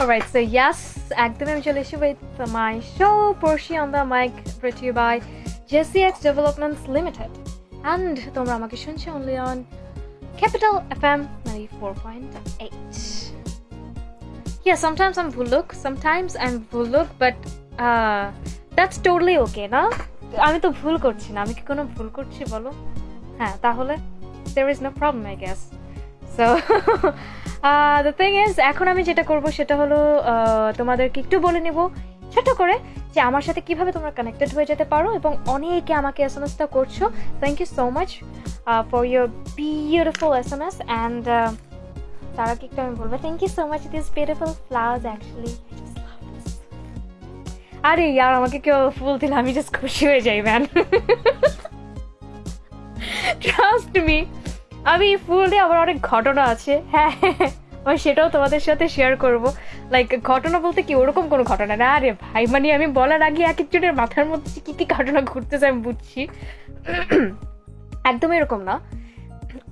Alright, so yes, একদমই আমি চলে এসেছি with my show Porshi on the mic brought to you by JCX Developments Limited. And তোমরা আমাকে শুনছো only on Capital FM 94.8. Yeah, sometimes I'm Vuluk, sometimes I'm Vuluk, but uh, that's totally okay, না? আমি তো ভুল করছি না আমি কি কোনো ভুল করছি বলো হ্যাঁ তাহলে there is no problem I guess so the thing is এখন আমি যেটা করব সেটা হলো তোমাদেরকে একটু বলে নেব ছোট করে যে আমার সাথে কীভাবে তোমরা কানেক্টেড হয়ে যেতে পারো এবং অনেকে আমাকে এস এম এসটা করছ। Thank you so much for your beautiful S M S and তারা কি একটু আমি বলব thank you so much this beautiful flowers actually আরে ইয়ার, আমাকে কেউ ফুল দিলে, আমি জাস্ট খুশি হয়ে যাই ম্যান ট্রাস্ট মি আমি ফুল দিয়ে আমার অনেক ঘটনা আছে। হ্যাঁ আমি সেটাও তোমাদের সাথে শেয়ার করব। লাইক ঘটনা বলতে কি, ওরকম কোনো ঘটনা না। আরে ভাই মানে আমি বলার আগে এক একজনের মাথার মধ্যে কি কি ঘটনা ঘুরতেছে আমি বুঝছি। একদম এরকম না।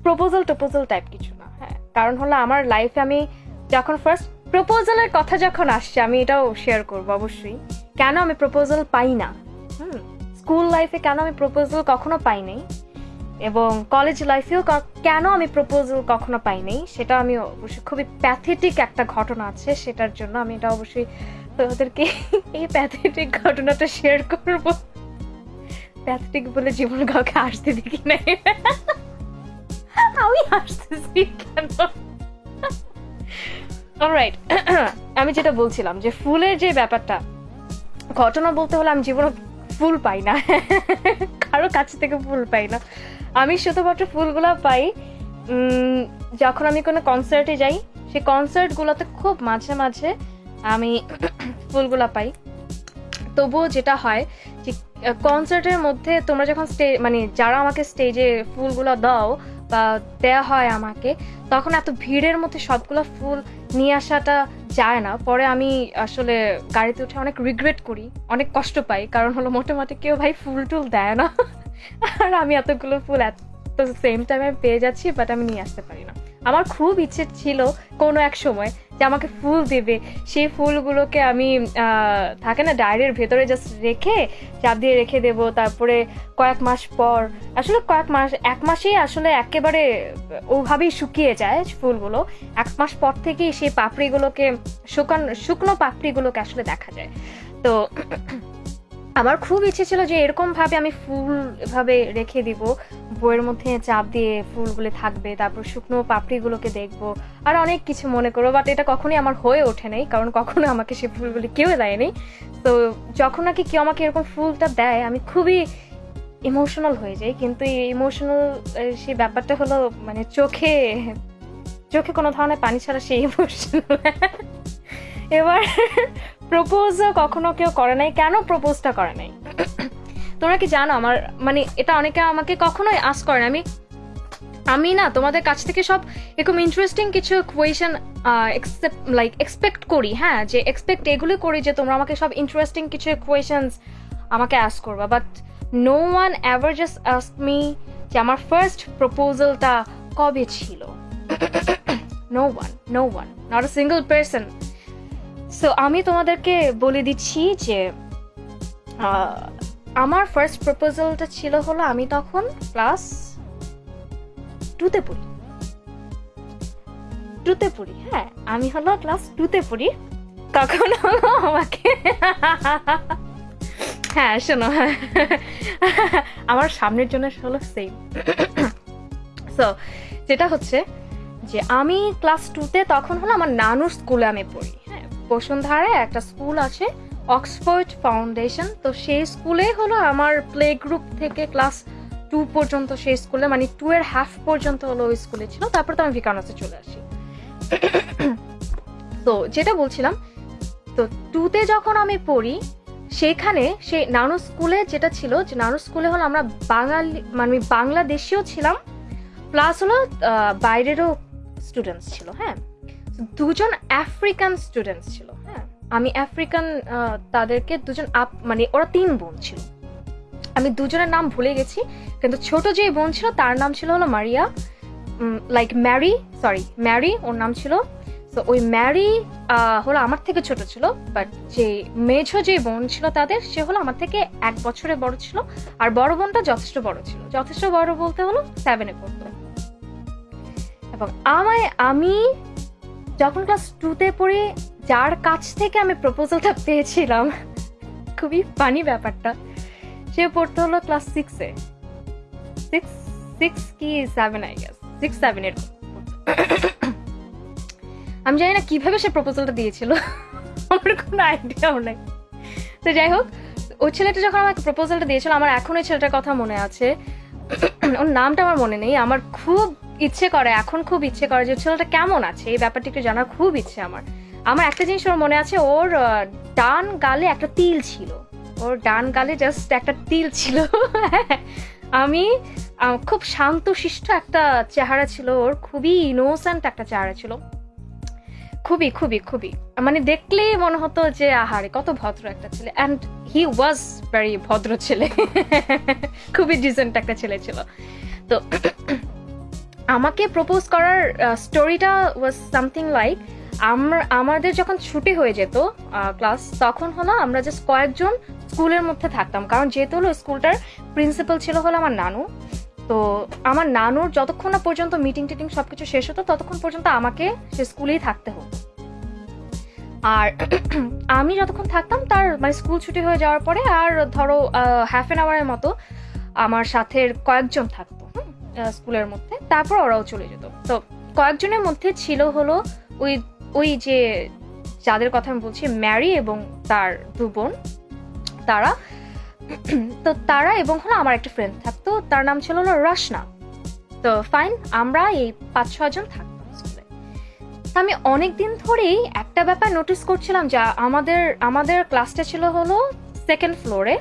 প্রপোজাল টোপোজাল টাইপ কিছু না। হ্যাঁ কারণ হলো আমার লাইফে আমি যখন ফার্স্ট প্রপোজালের কথা যখন আসছে, আমি এটাও শেয়ার করব অবশ্যই। কেন আমি প্রপোজাল পাই না? হুম স্কুল লাইফে কেন আমি প্রপোজাল কখনো পাই নাই? এবং কলেজ লাইফেও কেন আমি প্রপোজাল কখনো পাইনি? সেটা আমি অবশ্যই খুবই প্যাথেটিক একটা ঘটনা আছে, সেটার জন্য আমি এটা অবশ্যই তোমাদেরকে এই প্যাথেটিক ঘটনাটা শেয়ার করব। প্যাথেটিক বলে জীবন কাউকে আসতে দেখি নাই। আমি আসতেছি কেন? অলরাইট আমি যেটা বলছিলাম যে ফুলের যে ব্যাপারটা, ঘটনা বলতে হলে আমি জীবনে ফুল পাই না। কারও কাছ থেকে ফুল পাই না। আমি শুধুমাত্র ফুলগুলো পাই। যখন আমি কোনো কনসার্টে যাই, সেই কনসার্টগুলোতে খুব মাঝে মাঝে আমি ফুলগুলো পাই। তবুও যেটা হয় যে কনসার্টের মধ্যে তোমরা যখন স্টে মানে যারা আমাকে স্টেজে ফুলগুলো দাও বা দেয়া হয় আমাকে, তখন এত ভিড়ের মধ্যে সবগুলো ফুল নিয়ে আসাটা যায় না। পরে আমি আসলে গাড়িতে উঠে অনেক রিগ্রেট করি, অনেক কষ্ট পাই। কারণ হলো মোটামুটি কেউ ভাই ফুল টুল দেয় না। আর আমি এতগুলো ফুল এত সেম টাইমে পেয়ে যাচ্ছি বাট আমি নিয়ে আসতে পারি না। আমার খুব ইচ্ছে ছিল কোনো এক সময় যে আমাকে ফুল দেবে। সেই ফুলগুলোকে আমি থাকে না, ডায়েরির ভেতরে জাস্ট রেখে, চাপ দিয়ে রেখে দেব। তারপরে কয়েক মাস পর, আসলে কয়েক মাস, এক মাসেই আসলে একেবারে ওভাবেই শুকিয়ে যায় ফুলগুলো। এক মাস পর থেকেই সেই পাপড়িগুলোকে, শুকান, শুকনো পাপড়িগুলোকে আসলে দেখা যায়। তো আমার খুব ইচ্ছে ছিল যে এরকম ভাবে আমি ফুল ভাবে রেখে দিব, বইয়ের মধ্যে চাপ দিয়ে ফুলগুলো থাকবে, তারপর শুকনো পাপড়িগুলোকে দেখব, আর অনেক কিছু মনে করব বাট এটা কখনোই আমার হয়ে ওঠে নাই, কারণ কখনো আমাকে সে ফুলগুলি কেউ দেয়নি। তো যখন নাকি কেউ আমাকে এরকম ফুলটা দেয়, আমি খুবই ইমোশনাল হয়ে যাই, কিন্তু এই ইমোশনাল সেই ব্যাপারটা হলো মানে চোখে চোখে কোনো ধরনের পানি ছাড়া সেই ইমোশনাল এবার প্রপোজও কখনো কেউ করে নাই। কেন প্রপোজটা করে নাই? তোমরা কি জানো আমার মানে এটা অনেকে আমাকে কখনোই আস করে আমি আমি না তোমাদের কাছ থেকে সব এরকম ইন্টারেস্টিং কিছু কোয়েশন লাইক এক্সপেক্ট করি হ্যাঁ? যে এক্সপেক্ট এগুলো করি যে তোমরা আমাকে সব ইন্টারেস্টিং কিছু কোয়েশনস আমাকে আস করবা। But no one ever just ask me যে আমার ফার্স্ট প্রপোজালটা কবে ছিল। No one no one not a single person so আমি তোমাদেরকে বলে দিচ্ছি যে আমার ফার্স্ট প্রপোজালটা ছিল হলো আমি তখন ক্লাস টুতে পড়ি। টুতে পড়ি হ্যাঁ আমি হলো ক্লাস টুতে পড়ি। তখন হলো আমাকে হ্যাঁ শোনো, আমার সামনের জন্য হলো সেম সো যেটা হচ্ছে যে, আমি ক্লাস টুতে তখন হলো আমার নানুর স্কুলে আমি পড়ি। বসুন্ধরায় একটা স্কুল আছে, অক্সফোর্ড ফাউন্ডেশন। তো সেই স্কুলে হলো আমার প্লে গ্রুপ থেকে ক্লাস টু পর্যন্ত সেই স্কুলে মানে টু এর হাফ পর্যন্ত হলো ওই স্কুলে ছিল। তারপর তো আমি ভিকানাসে চলে আসি। তো যেটা বলছিলাম, তো টুতে যখন আমি পড়ি, সেখানে সেই নানু স্কুলে যেটা ছিল, যে নানু স্কুলে হলো আমরা বাঙালি মানে বাংলাদেশিও ছিলাম, প্লাস হলো বাইরেরও স্টুডেন্টস ছিল হ্যাঁ। দুজন আফ্রিকান স্টুডেন্টস ছিল হ্যাঁ। আমি আফ্রিকান তাদেরকে দুজন আপ মানে ওরা তিন বোন ছিল। আমি দুজনের নাম ভুলে গেছি, কিন্তু ছোট যে বোন ছিল, তার নাম ছিল হলো Maria like Mary sorry Mary ওর নাম ছিল। তো ওই ম্যারি হলো আমার থেকে ছোট ছিল বাট যে মেঝো যে বোন ছিল তাদের, সে হলো আমার থেকে এক বছরে বড় ছিল, আর বড় বোনটা যথেষ্ট বড় ছিল। যথেষ্ট বড় বলতে হলো সেভেনে পড়তো। এবং আমায়, আমি যখন ক্লাস টুতে পড়ে, যার কাছ থেকে আমি প্রপোজালটা পেয়েছিলাম, খুবই ফানি ব্যাপারটা, সে পড়তে হলো ক্লাস সিক্সে সিক্স সিক্স কি seven I guess six seven আমি জানি না কীভাবে সে প্রপোজালটা দিয়েছিল, আমার কোনো আইডিয়াও নাই। তো যাই হোক, ওই ছেলেটা যখন আমাকে প্রপোজালটা দিয়েছিল, আমার এখন ওই ছেলেটার কথা মনে আছে। ওর নামটা আমার মনে নেই, আমার খুব ইচ্ছে করে, এখন খুব ইচ্ছে করে যে ছেলেটা কেমন আছে? এই ব্যাপারটা একটু জানার খুব ইচ্ছে আমার। আমার একটা জিনিস ওর মনে আছে, ওর ডান গালে একটা তিল ছিল। ওর ডান গালে জাস্ট একটা তিল ছিল। আমি খুব শান্তশিষ্ট একটা চেহারা ছিল ওর, খুবই ইনোসেন্ট একটা চেহারা ছিল। খুবই খুবই খুবই। মানে দেখলেই মনে হতো যে, আহারে, কত ভদ্র একটা ছেলে। অ্যান্ড হি ওয়াজ ভেরি ভদ্র ছেলে। খুবই ডিসেন্ট একটা ছেলে ছিল। তো আমাকে প্রপোজ করার স্টোরিটা ওয়াজ সামথিং লাইক আমরা আমাদের যখন ছুটি হয়ে যেত ক্লাস তখন হলো আমরা জাস্ট কয়েকজন স্কুলের মধ্যে থাকতাম। কারণ যেহেতু হলো স্কুলটার প্রিন্সিপাল ছিল হলো আমার নানু। তো আমার নানুর যতক্ষণ না পর্যন্ত মিটিং টিটিং সবকিছু শেষ হতো, ততক্ষণ পর্যন্ত আমাকে সে স্কুলেই থাকতে হতো। আর আমি যতক্ষণ থাকতাম, তার মানে স্কুল ছুটি হয়ে যাওয়ার পরে আর ধরো হাফ অ্যান আওয়ারের মতো আমার সাথে কয়েকজন থাকতো। স্কুলের মধ্যে, তারপর ওরাও চলে যেত। তো কয়েকজনের মধ্যে ছিল হলো ওই ওই যে যাদের কথা আমি বলছি ম্যারি এবং তার দু বোন, তারা। তো তারা এবং হলো আমার একটা ফ্রেন্ড থাকতো, তার নাম ছিল হলো রশনা। তো ফাইন আমরা এই পাঁচ ছজন থাকতাম স্কুলে। তো আমি অনেক দিন ধরেই একটা ব্যাপার নোটিস করছিলাম যা আমাদের আমাদের ক্লাসটা ছিল হলো সেকেন্ড ফ্লোরে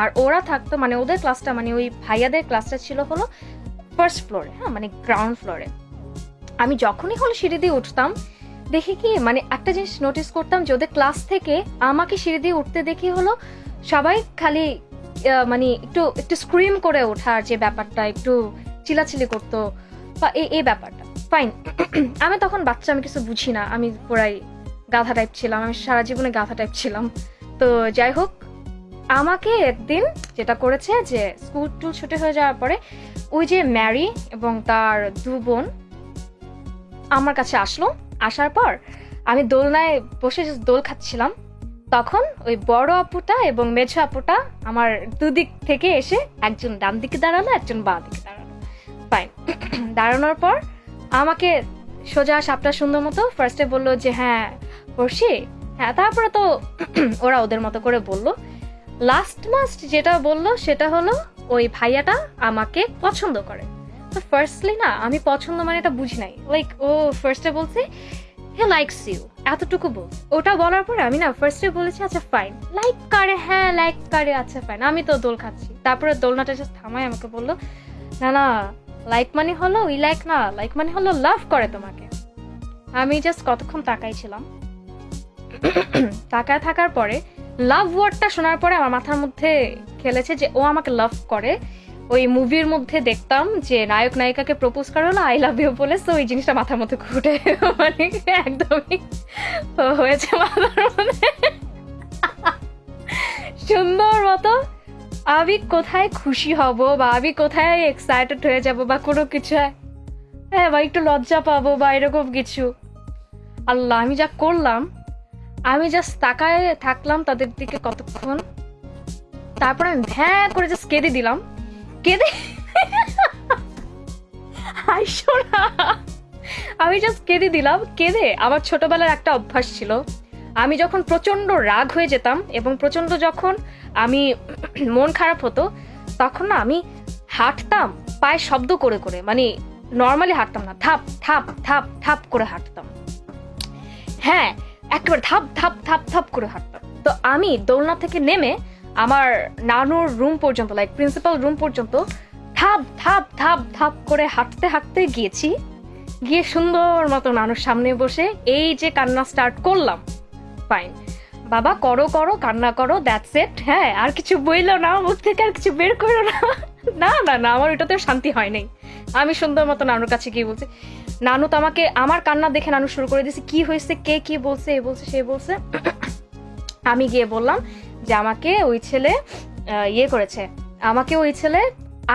আর ওরা থাকতো মানে ওদের ক্লাসটা মানে ওই ভাইয়াদের ক্লাসটা ছিল হলো ফার্স্ট ফ্লোরে হ্যাঁ মানে গ্রাউন্ড ফ্লোরে আমি যখনই হলো সিঁড়ি দিয়ে উঠতাম, দেখি কি মানে একটা জিনিস নোটিস করতাম যে ওদের ক্লাস থেকে আমাকে সিঁড়ি দিয়ে উঠতে দেখি হলো সবাই খালি মানে একটু একটু স্ক্রিম করে ওঠার যে ব্যাপারটা, একটু চিলাচিলি করতো, বা এই এই ব্যাপারটা। ফাইন আমি তখন বাচ্চা, আমি কিছু বুঝি না, আমি পুরাই গাধা টাইপ ছিলাম, আমি সারা জীবনে গাধা টাইপ ছিলাম। তো যাই হোক আমাকে একদিন যেটা করেছে যে স্কুল টুল ছুটি হয়ে যাওয়ার পরে ওই যে ম্যারি এবং তার দু বোন আমার কাছে আসলো। আসার পর আমি দোলনায় বসে দোল খাচ্ছিলাম, তখন ওই বড় আপুটা এবং মেঝো আপুটা আমার দুদিক থেকে এসে একজন ডান দিকে দাঁড়াল, একজন বাঁ দিকে দাঁড়াল। ফাইন দাঁড়ানোর পর আমাকে সোজা সাপটা সুন্দর মতো ফার্স্টে বলল যে হ্যাঁ পড়ছি হ্যাঁ তারপরে তো ওরা ওদের মতো করে বলল। লাস্ট মাস্ট যেটা বলল সেটা হলো, ওই ভাইয়াটা আমাকে পছন্দ করে। তো ফার্স্টলি না, আমি পছন্দ মানে এটা বুঝি নাই। লাইক ও ফার্স্টে বলছে হে লাইকস ইউ এতটুকু বল। ওটা বলার পরে আমি না ফার্স্টে বলেছি আচ্ছা ফাইন লাইক করে হ্যাঁ লাইক করে আচ্ছা ফাইন আমি তো দোল খাচ্ছি। তারপরে দোলনাটা জাস্ট থামায় আমাকে বলল, না না লাইক মানে হলো উই লাইক না লাইক মানে হলো লাভ করে তোমাকে। আমি জাস্ট কতক্ষণ তাকাইছিলাম তাকায় থাকার পরে লাভ ওয়ার্ডটা শোনার পরে আমার মাথার মধ্যে খেলেছে যে ও আমাকে লাভ করে। ওই মুভির মধ্যে দেখতাম যে নায়ক, নায়িকাকে প্রপোজ করা হলো আই লাভ ইউ বলে তো ওই জিনিসটা মাথার মধ্যে ঘুরে। মানে একদমই হয়েছে মাথার মধ্যে। সুন্দর মতো। আমি কোথায় খুশি হব বা আমি কোথায় এক্সাইটেড হয়ে যাব বা কোনো কিছু? হ্যাঁ বা একটু লজ্জা পাবো বা এরকম কিছু। আল্লাহ, আমি যা করলাম আমি জাস্ট তাকায় থাকলাম তাদের দিকে কতক্ষণ। তারপর আমি ভ্যাঁ করে জাস্ট কেঁদে দিলাম। কেঁদে আমি জাস্ট কেঁদে দিলাম। কেঁদে আমার ছোটবেলার একটা অভ্যাস ছিল। আমি যখন প্রচণ্ড রাগ হয়ে যেতাম এবং প্রচণ্ড যখন আমি মন খারাপ হতো, তখন না আমি হাঁটতাম পায়ে শব্দ করে করে মানে নর্মালি হাঁটতাম না থাপ থাপ থাপ থাপ করে হাঁটতাম। হ্যাঁ একেবারে ধাপ ধাপ ধাপ ধাপ করে হাঁটতাম। তো আমি দোলনা থেকে নেমে আমার নানুর রুম পর্যন্ত লাইক প্রিন্সিপাল রুম পর্যন্ত, ধাপ ধাপ ধাপ ধাপ করে হাঁটতে হাঁটতে গিয়েছি। গিয়ে সুন্দর মতো নানুর সামনে বসে এই যে কান্না স্টার্ট করলাম ফাইন বাবা, করো করো, কান্না করো দ্যাটস ইট হ্যাঁ আর কিছু বইলো না, মুখ থেকে আর কিছু বের করো না। না না না, আমার ওইটাতে শান্তি হয় নাই। আমি সুন্দর মতো নানুর কাছে গিয়ে বলছি, নানু, তো আমাকে আমার কান্না দেখে নানু শুরু করে দিয়েছে। কি হয়েছে? কে কি বলছে? এ বলছে, সে বলছে। আমি গিয়ে বললাম যে, আমাকে ওই ছেলে ইয়ে করেছে। আমাকে ওই ছেলে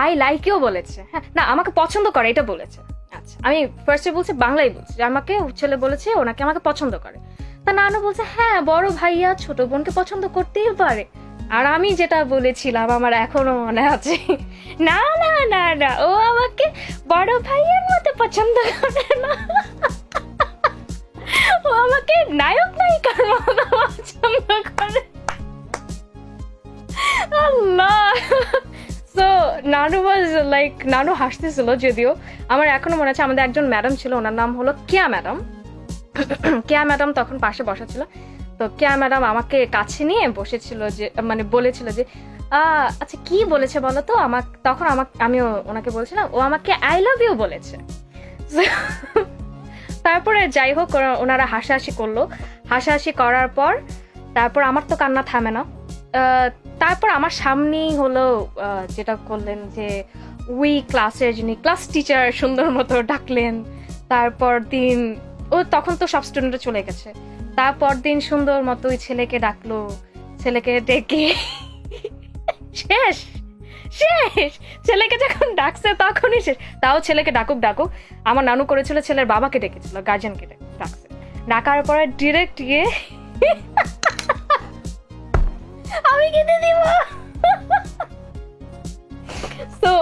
আই লাইকেও বলেছে। হ্যাঁ না, আমাকে পছন্দ করে, এটা বলেছে। আচ্ছা আমি ফার্স্টে বলছি, বাংলায় বলছি, যে, আমাকে ওই ছেলে বলেছে, ওনাকে আমাকে পছন্দ করে। তা নানু বলছে হ্যাঁ বড় ভাইয়া, ছোট বোনকে পছন্দ করতেই পারে। আর আমি যেটা বলেছিলাম, আমার এখনও মনে আছে। না না না না, ও আমাকে বড় ভাইয়ের মতো পছন্দ করে না। ও আমাকে নায়ক, নায়িকার মতো পছন্দ করে। আল্লাহ! সো নানু ওয়াজ লাইক নানু হাসতেছিল যদিও। আমার এখনও মনে আছে, আমাদের একজন ম্যাডাম ছিল, ওনার নাম হলো কেয়া ম্যাডাম কেয়া ম্যাডাম তখন পাশে বসা ছিল। তো কেয়া ম্যাডাম আমাকে কাছে নিয়ে বসেছিল যে মানে বলেছিল যে আচ্ছা কি বলেছে বলো তো? আমার তখন আমাকে আমি ওনাকে বলছিলাম, ও আমাকে আই লাভ ইউ বলেছে। তারপরে যাই হোক ওনারা হাসাহাসি করল। হাসাহাসি করার পর, তারপর আমার তো কান্না থামে না। তারপর আমার সামনেই হলো যেটা করলেন যে উই ক্লাসের যিনি ক্লাস টিচার সুন্দর মতো ডাকলেন। তারপর দিন, ও তখন তো সব স্টুডেন্টরা চলে গেছে। তারপর দিন সুন্দর মতো ওই ছেলেকে ডাকলো, ছেলেকে ডেকে। শেষ শেষ। ছেলেকে যখন ডাকছে তখনই শেষ। তাও ছেলেকে ডাকুক ডাকুক। আমার নানু করেছিল, ছেলের বাবাকে ডেকেছিল গার্জেনকে ডাকছে। ডাকার পরে ডিরেক্ট গিয়ে আমি কেটে দিব। তো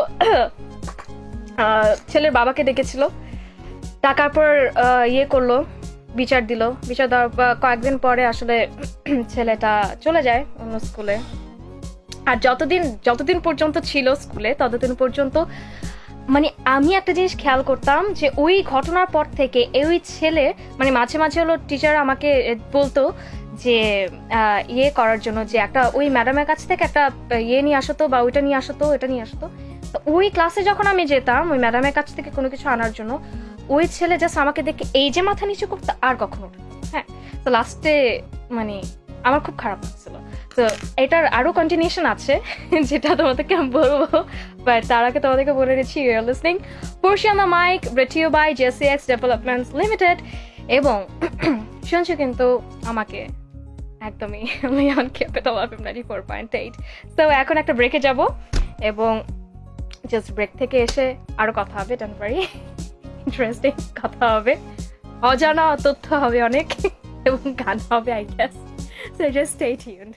ছেলের বাবাকে ডেকেছিল। ডাকার পর ইয়ে করল। বিচার দিল। বিচার দেওয়ার কয়েকদিন পরে আসলে ছেলেটা চলে যায় অন্য স্কুলে। আর যতদিন যতদিন পর্যন্ত ছিল স্কুলে, ততদিন পর্যন্ত মানে আমি একটা জিনিস খেয়াল করতাম যে ওই ঘটনার পর থেকে ওই ছেলে মানে মাঝে মাঝে হলো টিচার আমাকে বলতো যে ইয়ে করার জন্য যে একটা ওই ম্যাডামের কাছ থেকে একটা ইয়ে নিয়ে আসতো বা ওইটা নিয়ে আসতো এটা নিয়ে আসতো তো। ওই ক্লাসে যখন আমি যেতাম, ওই ম্যাডামের কাছ থেকে কোনো কিছু আনার জন্য ওই ছেলে জাস্ট আমাকে দেখে এই যে মাথা নিচু করতো, আর কখনো হ্যাঁ তো লাস্টে মানে আমার খুব খারাপ লাগছিল। তো এটার আরও কন্টিনিউশন আছে, যেটা তোমাদেরকে আমি বলব। বাট তার আগে তোমাদেরকে বলে দিচ্ছি your listening portion the Mike ব্রেটিও by J C X developments limited এবং শুনছো কিন্তু আমাকে একদমই Leone capital of ninety four point eight তো এখন একটা ব্রেকে যাব, এবং জাস্ট ব্রেক থেকে এসে আরও কথা হবে ডোন্ট ওয়ারি ইন্টারেস্টিং কথা হবে। অজানা তথ্য হবে অনেক, এবং গান হবে I guess so just stay tuned